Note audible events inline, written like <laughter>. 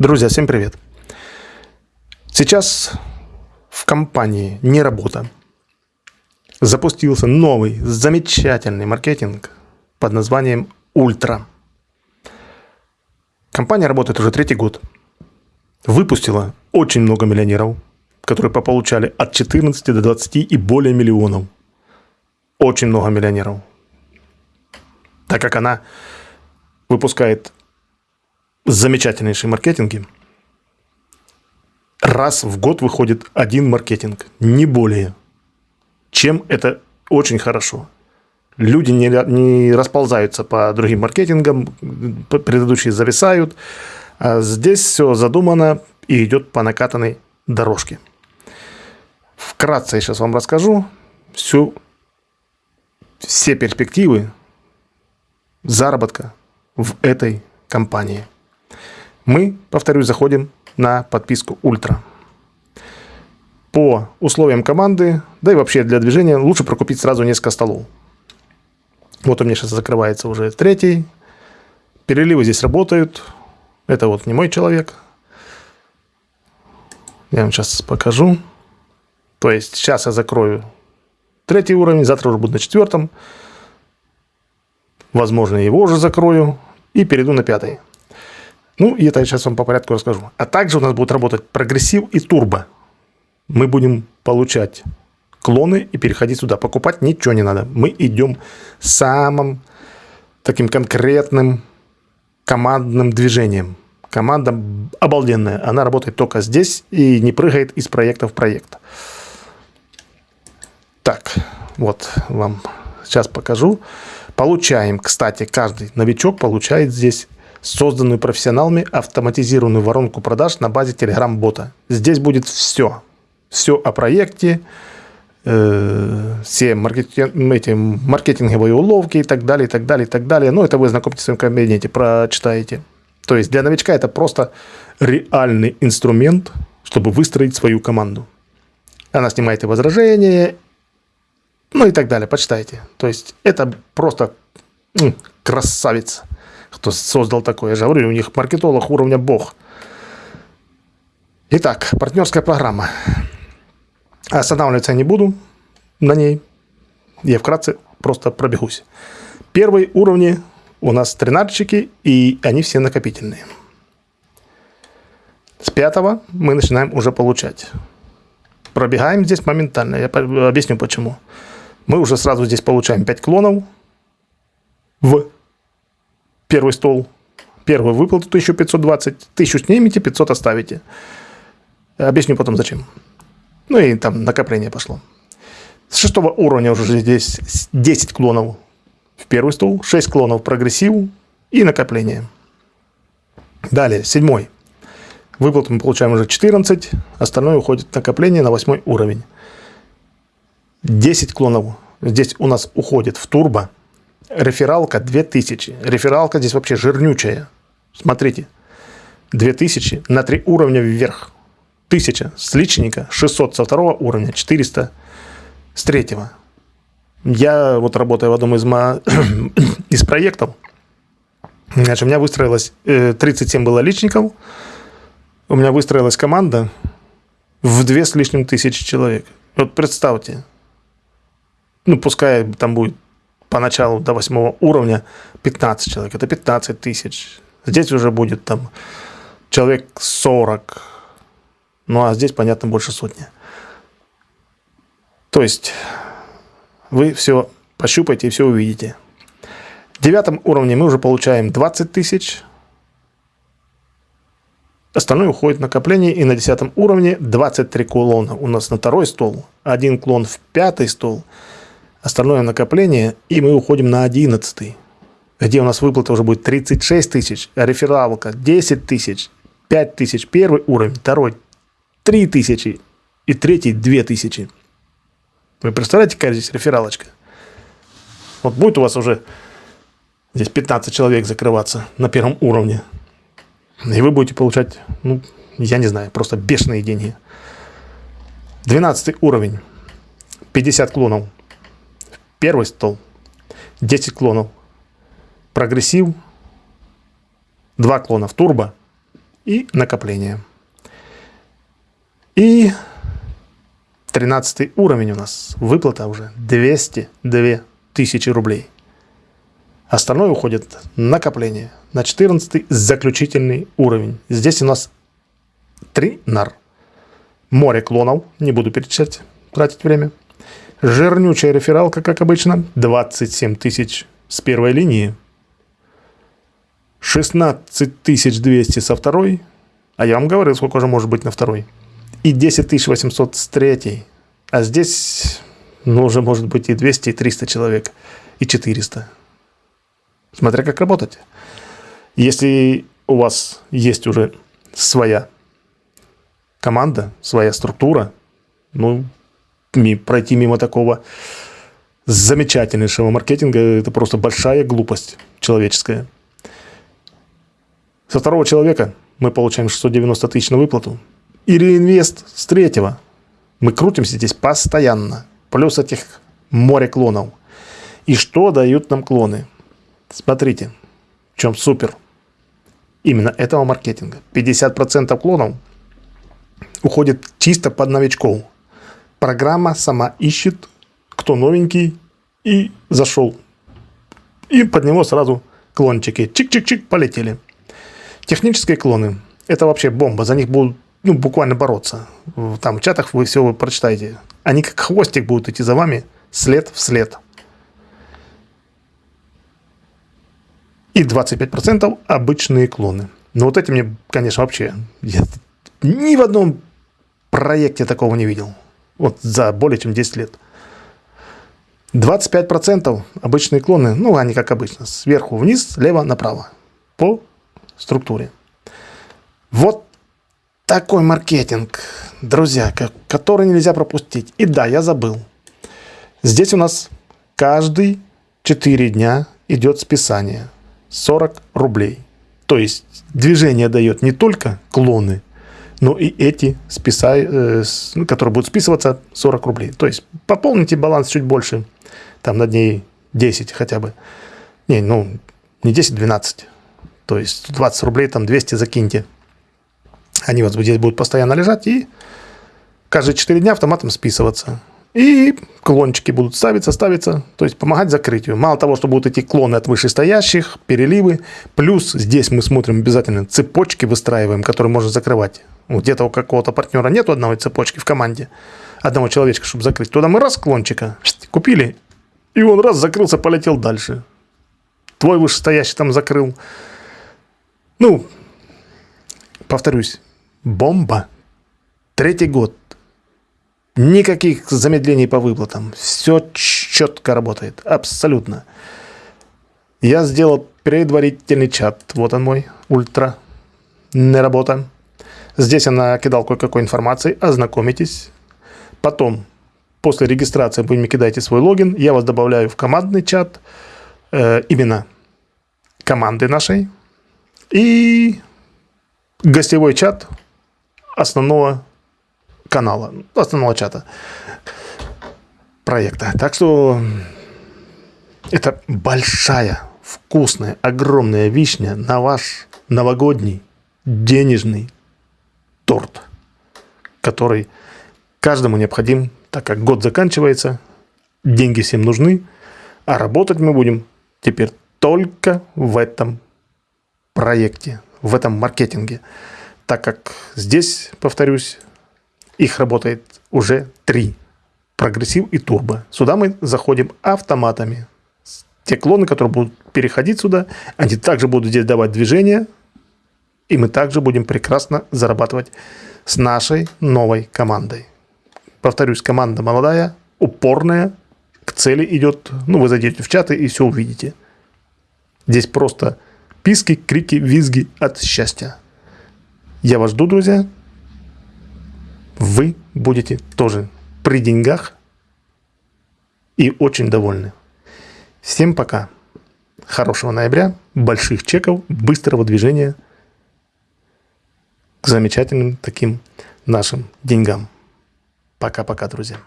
Друзья, всем привет! Сейчас в компании «Не работа» запустился новый замечательный маркетинг под названием «Ультра». Компания работает уже третий год. Выпустила очень много миллионеров, которые пополучали от 14 до 20 и более миллионов. Очень много миллионеров. Так как она выпускает замечательнейшие маркетинги. Раз в год выходит один маркетинг, не более. Чем это очень хорошо. Люди не, не расползаются по другим маркетингам, предыдущие зависают. А здесь все задумано и идет по накатанной дорожке. Вкратце я сейчас вам расскажу всю, все перспективы заработка в этой компании. Мы, повторюсь, заходим на подписку Ультра. По условиям команды, да и вообще для движения, лучше прокупить сразу несколько столов. Вот у меня сейчас закрывается уже третий. Переливы здесь работают. Это вот не мой человек. Я вам сейчас покажу. То есть сейчас я закрою третий уровень, завтра уже буду на четвертом. Возможно, его уже закрою и перейду на пятый. Ну, и это я сейчас вам по порядку расскажу. А также у нас будет работать прогрессив и турбо. Мы будем получать клоны и переходить сюда. Покупать ничего не надо. Мы идем самым таким конкретным командным движением. Команда обалденная. Она работает только здесь и не прыгает из проекта в проект. Так, вот вам сейчас покажу. Получаем, кстати, каждый новичок получает здесь созданную профессионалами автоматизированную воронку продаж на базе Telegram-бота. Здесь будет все. Все о проекте, э, все эти маркетинговые уловки и так далее, и так далее, и так далее. Ну, это вы знакомитесь в своем кабинете, прочитаете. То есть для новичка это просто реальный инструмент, чтобы выстроить свою команду. Она снимает возражения, ну и так далее, почитайте. То есть это просто м, красавец кто создал такое. Я же говорю, у них маркетолог уровня бог. Итак, партнерская программа. Останавливаться я не буду на ней. Я вкратце просто пробегусь. Первые уровни у нас тринадцатчики, и они все накопительные. С пятого мы начинаем уже получать. Пробегаем здесь моментально. Я объясню почему. Мы уже сразу здесь получаем 5 клонов в первый стол, первую выплату 1520, 1000 снимете, 500 оставите. Объясню потом зачем. Ну и там накопление пошло. С шестого уровня уже здесь 10 клонов в первый стол, 6 клонов прогрессиву и накопление. Далее, седьмой. Выплату мы получаем уже 14, остальное уходит накопление на восьмой уровень. 10 клонов здесь у нас уходит в турбо, Рефералка 2000. Рефералка здесь вообще жирнючая. Смотрите. 2000 на 3 уровня вверх. 1000 с личника, 600 со второго уровня, 400 с третьего. Я вот работаю в одном из, <clears throat> из проектов. Значит, у меня выстроилось 37 э, было личников. У меня выстроилась команда в 2 с лишним тысячи человек. Вот представьте. Ну, пускай там будет поначалу до восьмого уровня 15 человек, это 15 тысяч. Здесь уже будет там человек 40, ну а здесь, понятно, больше сотни. То есть вы все пощупайте и все увидите. В девятом уровне мы уже получаем 20 тысяч. Остальное уходит в накопление. И на десятом уровне 23 клона у нас на второй стол. Один клон в пятый стол остальное накопление, и мы уходим на 11 где у нас выплата уже будет 36 тысяч, а рефералка 10 тысяч, 5 тысяч первый уровень, второй 3 тысячи и третий 2 тысячи. Вы представляете, какая здесь рефералочка? Вот будет у вас уже здесь 15 человек закрываться на первом уровне. И вы будете получать, ну, я не знаю, просто бешеные деньги. 12 уровень. 50 клонов. Первый стол. 10 клонов. Прогрессив. 2 клона в турбо. и накопление. И 13 уровень у нас. Выплата уже 202 тысячи рублей. Остальное уходит накопление. На 14 заключительный уровень. Здесь у нас 3 нар. Море клонов. Не буду перечислять, тратить время. Жирнючая рефералка, как обычно. 27 тысяч с первой линии. 16 200 со второй. А я вам говорил, сколько же может быть на второй. И 10 800 с третьей. А здесь, ну, уже может быть и 200, и 300 человек, и 400. Смотря как работать. Если у вас есть уже своя команда, своя структура, ну, пройти мимо такого замечательнейшего маркетинга – это просто большая глупость человеческая. Со второго человека мы получаем 690 тысяч на выплату. И реинвест с третьего. Мы крутимся здесь постоянно. Плюс этих море клонов. И что дают нам клоны? Смотрите, в чем супер. Именно этого маркетинга. 50% клонов уходит чисто под новичков. Программа сама ищет, кто новенький, и зашел. И под него сразу клончики. Чик-чик-чик, полетели. Технические клоны – это вообще бомба. За них будут ну, буквально бороться. Там в чатах вы все прочитаете. Они как хвостик будут идти за вами след в след. И 25% обычные клоны. Но вот эти мне, конечно, вообще... Я ни в одном проекте такого не видел. Вот за более чем 10 лет. 25% обычные клоны, ну, они как обычно, сверху вниз, слева направо. По структуре. Вот такой маркетинг, друзья, который нельзя пропустить. И да, я забыл. Здесь у нас каждый 4 дня идет списание. 40 рублей. То есть движение дает не только клоны, но и эти, списа, э, ну, которые будут списываться, 40 рублей. То есть пополните баланс чуть больше, там на дней 10 хотя бы. Не, ну, не 10, 12. То есть 20 рублей, там 200 закиньте. Они вот здесь будут постоянно лежать и каждые 4 дня автоматом списываться. И клончики будут ставиться, ставиться, то есть помогать закрытию. Мало того, что будут идти клоны от вышестоящих, переливы, плюс здесь мы смотрим обязательно цепочки выстраиваем, которые можно закрывать. Где-то у какого-то партнера нет одной цепочки в команде, одного человечка, чтобы закрыть. Туда мы раз клончика купили, и он раз закрылся, полетел дальше. Твой вышестоящий там закрыл, ну, повторюсь, бомба. Третий год. Никаких замедлений по выплатам. Все четко работает. Абсолютно. Я сделал предварительный чат. Вот он мой. Ультра. Не работа. Здесь я накидал кое-какой информации. Ознакомитесь. Потом, после регистрации вы мне кидаете свой логин. Я вас добавляю в командный чат. Э, именно команды нашей и гостевой чат основного канала, основного чата проекта. Так что это большая, вкусная, огромная вишня на ваш новогодний денежный торт, который каждому необходим, так как год заканчивается, деньги всем нужны, а работать мы будем теперь только в этом проекте, в этом маркетинге. Так как здесь, повторюсь, их работает уже три. Прогрессив и турбо. Сюда мы заходим автоматами. Те клоны, которые будут переходить сюда, они также будут здесь давать движение. И мы также будем прекрасно зарабатывать с нашей новой командой. Повторюсь, команда молодая, упорная, к цели идет. Ну, вы зайдете в чаты и все увидите. Здесь просто Писки, крики, визги от счастья. Я вас жду, друзья. Вы будете тоже при деньгах и очень довольны. Всем пока. Хорошего ноября, больших чеков, быстрого движения к замечательным таким нашим деньгам. Пока-пока, друзья.